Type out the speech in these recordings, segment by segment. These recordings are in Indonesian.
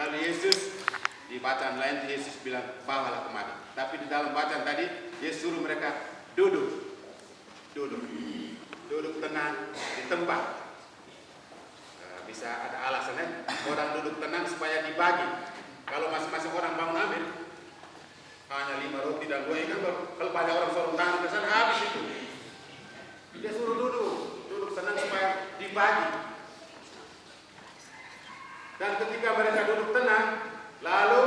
Lalu Yesus di bacaan lain Yesus bilang bawalah kemari. Tapi di dalam bacaan tadi Yesus suruh mereka duduk, duduk, duduk tenang di tempat. Nah, bisa ada alasannya orang duduk tenang supaya dibagi. Kalau masing-masing orang bangun ambil hanya lima roti dan dua ikan, kalau banyak orang suruh tangan ke sana habis itu. Dia suruh duduk, duduk tenang supaya dibagi. Dan ketika mereka duduk lalu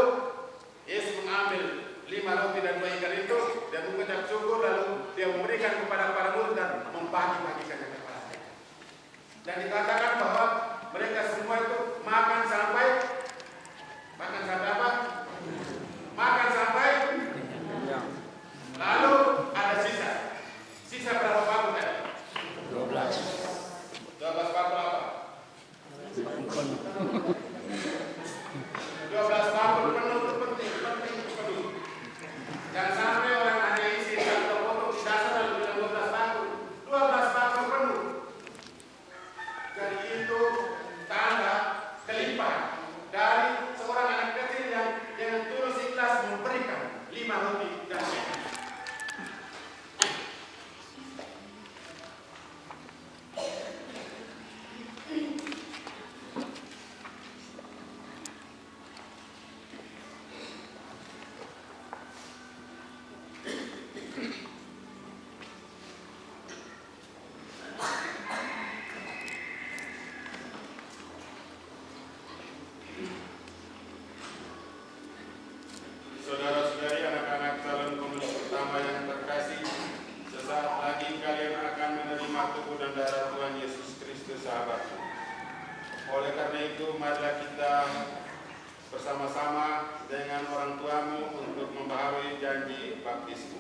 Yesus mengambil lima roti dan dua ikan itu dan mengucap syukur lalu dia memberikan kepada para murid dan membagi-bagikannya kepada mereka. Dan dikatakan bahwa mereka semua itu makan sampai makan sampai apa? Makan sampai lalu ada sisa. Sisa berapa bakul tadi? 12. 12 bakul apa? 12 bakul penuh itu penting, penting penuh. Jangan sampai orang hanya isi satu potong di dasar lalu bilang 12 bakul. 12 bakul penuh. Jadi itu tanda kelimpahan dari seorang anak kecil yang dengan tulus ikhlas memberikan lima roti dan ikan. Saudara-saudari anak-anak calon komunis pertama yang terkasih, sesaat lagi kalian akan menerima tubuh dan darah Tuhan Yesus Kristus sahabatku. Oleh karena itu, marilah kita bersama-sama dengan orang tuamu untuk membaharui janji baptismu.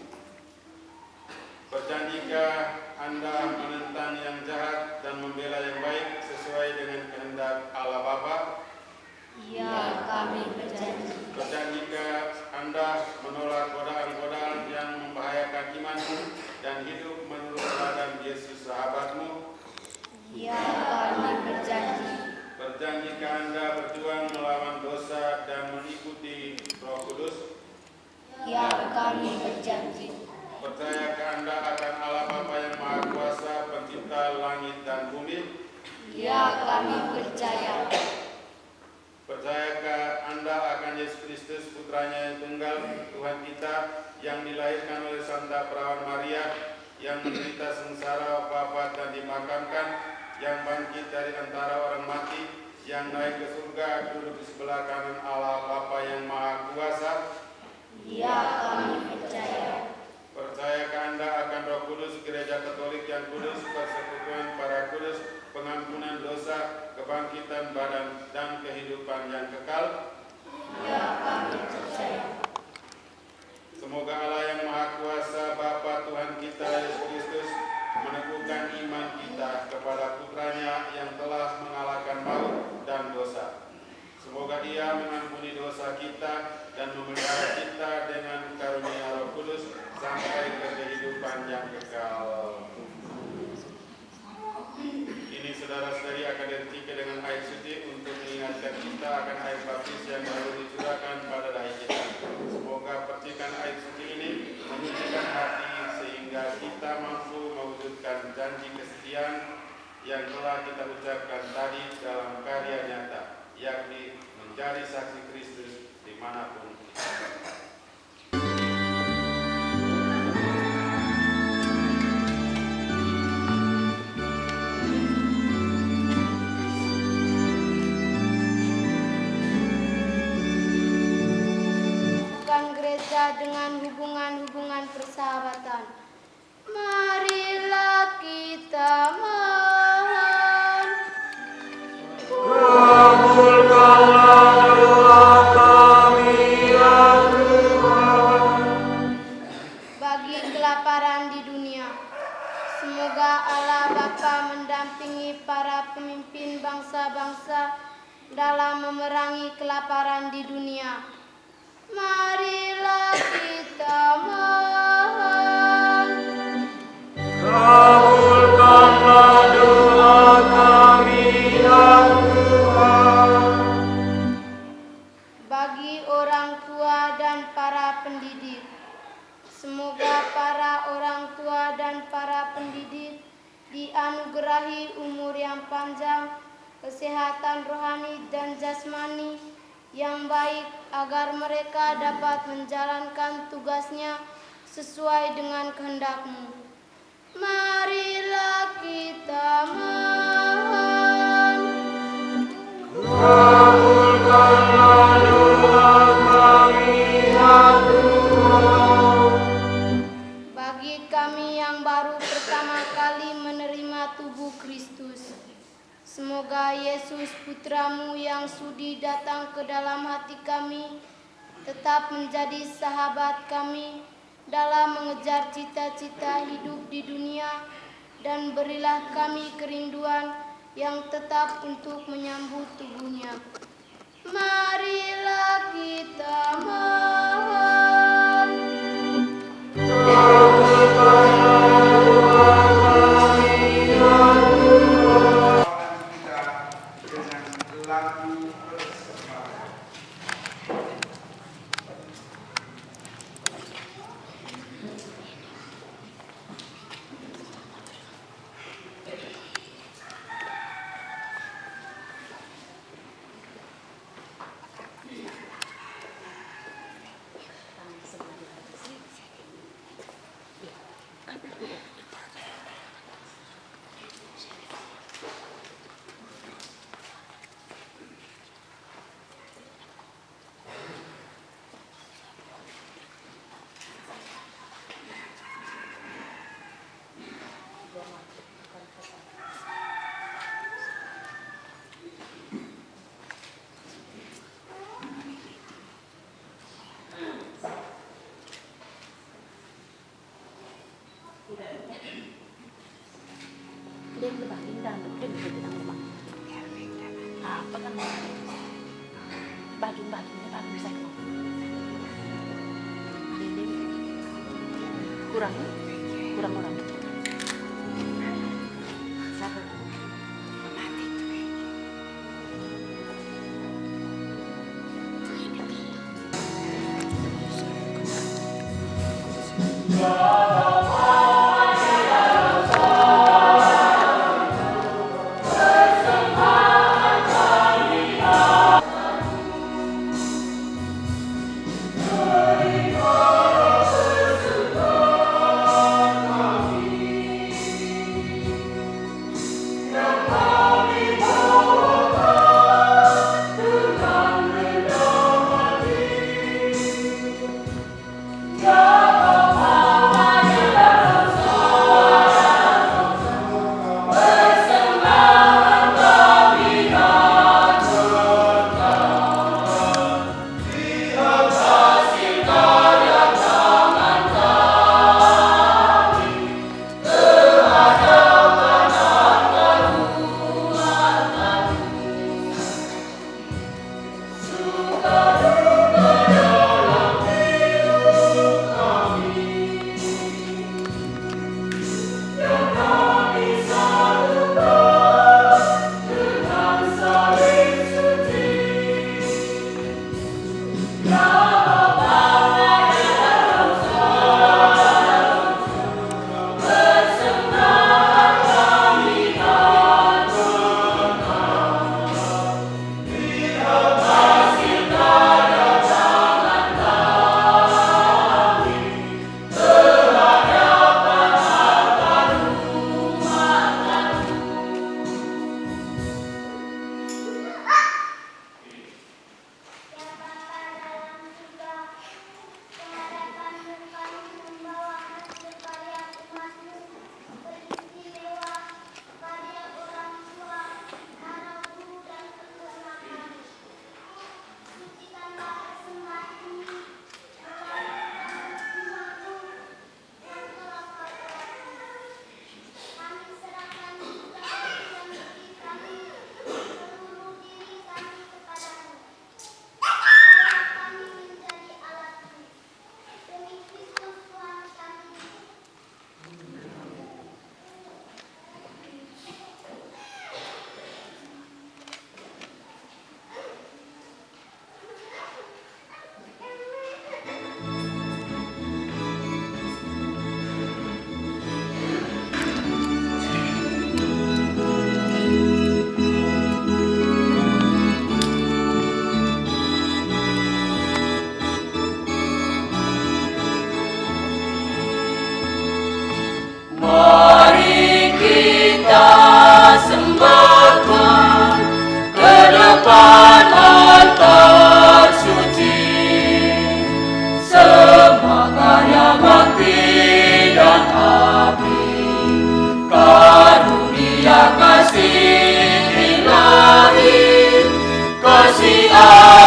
Berjanjikah Anda menentang yang jahat dan membela yang baik sesuai dengan kehendak Allah Bapa? Ya, kami berjanji. Berjanjikah Anda menolak godaan-godaan yang membahayakan imanmu dan hidup menurut teladan Yesus sahabatmu? Ya, kami berjanji. Berjanjikah Anda berjuang melawan dosa dan mengikuti Roh Kudus? Ya, kami berjanji. Percayakah Anda akan Allah Bapa yang Maha Kuasa, pencipta langit dan bumi? Ya, kami percaya. Percayakah Anda akan Yesus Kristus putranya yang tunggal Tuhan kita yang dilahirkan oleh Santa Perawan Maria yang menderita sengsara wafat dan dimakamkan yang bangkit dari antara orang mati yang naik ke surga duduk di sebelah kanan Allah Bapa yang Maha Kuasa Ya, kami percaya. Percayakah Anda akan Roh Kudus, Gereja Katolik yang kudus, persekutuan para kudus, pengampunan dosa, kebangkitan badan, dan kehidupan yang kekal? Ya, kami percaya. Semoga Allah yang Maha Kuasa, Bapa Tuhan kita Yesus Kristus, meneguhkan iman kita kepada putranya yang telah mengalahkan maut dan dosa. Semoga ia mengampuni dosa kita dan memelihara kita dengan karunia Roh Kudus sampai ke kehidupan yang kekal. Ini saudara-saudari akan dihentikan dengan air suci untuk mengingatkan kita akan air baptis yang baru dicurahkan. Percikan air suci ini menyucikan hati sehingga kita mampu mewujudkan janji kesetiaan yang telah kita ucapkan tadi dalam karya nyata, yakni menjadi saksi Kristus di mana pun dengan hubungan-hubungan persahabatan. Marilah kita mohon. Kabulkanlah doa kami ya Tuhan. bagi kelaparan di dunia. Semoga Allah Bapa mendampingi para pemimpin bangsa-bangsa dalam memerangi kelaparan di dunia marilah kita mohon. Kabulkanlah doa kami ya Tuhan. Bagi orang tua dan para pendidik, semoga para orang tua dan para pendidik dianugerahi umur yang panjang, kesehatan rohani dan jasmani, yang baik agar mereka dapat menjalankan tugasnya sesuai dengan kehendakmu. Marilah kita mohon. Semoga Yesus putramu yang sudi datang ke dalam hati kami, tetap menjadi sahabat kami dalam mengejar cita-cita hidup di dunia, dan berilah kami kerinduan yang tetap untuk menyambut sạch không đêm đêm kurang kurang orang si min la mi, ko.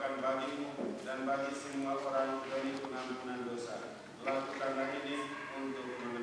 merupakan bagimu dan bagi semua orang dari pengampunan dosa. Lakukanlah ini untuk menang.